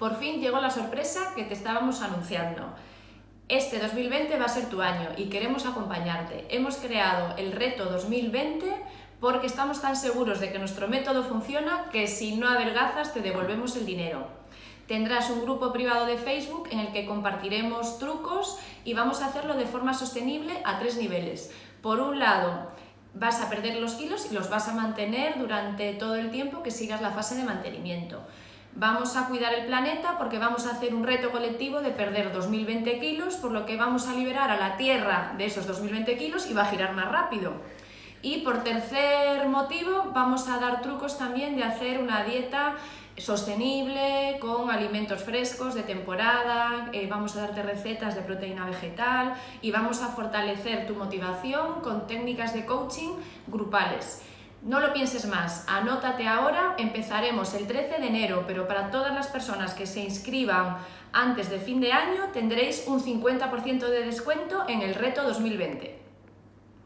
Por fin llegó la sorpresa que te estábamos anunciando. Este 2020 va a ser tu año y queremos acompañarte. Hemos creado el reto 2020 porque estamos tan seguros de que nuestro método funciona que si no adelgazas te devolvemos el dinero. Tendrás un grupo privado de Facebook en el que compartiremos trucos y vamos a hacerlo de forma sostenible a tres niveles. Por un lado, vas a perder los kilos y los vas a mantener durante todo el tiempo que sigas la fase de mantenimiento. Vamos a cuidar el planeta porque vamos a hacer un reto colectivo de perder 2020 kilos, por lo que vamos a liberar a la Tierra de esos 2020 kilos y va a girar más rápido. Y por tercer motivo, vamos a dar trucos también de hacer una dieta sostenible, con alimentos frescos de temporada, eh, vamos a darte recetas de proteína vegetal y vamos a fortalecer tu motivación con técnicas de coaching grupales. No lo pienses más, anótate ahora, empezaremos el 13 de enero, pero para todas las personas que se inscriban antes de fin de año tendréis un 50% de descuento en el reto 2020.